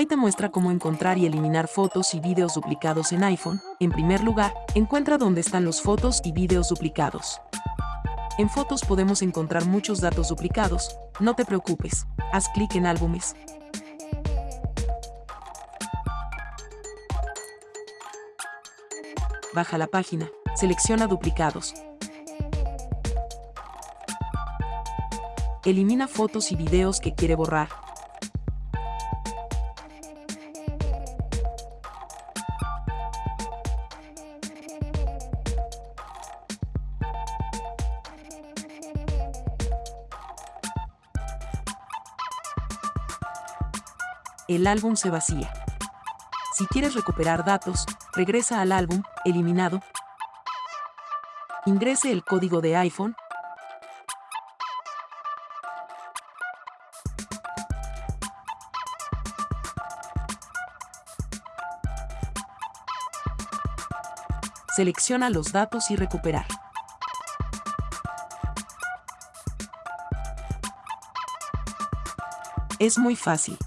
Hoy te muestra cómo encontrar y eliminar fotos y videos duplicados en iPhone. En primer lugar, encuentra dónde están los fotos y videos duplicados. En fotos podemos encontrar muchos datos duplicados, no te preocupes, haz clic en álbumes. Baja la página, selecciona duplicados. Elimina fotos y videos que quiere borrar. El álbum se vacía. Si quieres recuperar datos, regresa al álbum, eliminado, ingrese el código de iPhone, selecciona los datos y recuperar. Es muy fácil.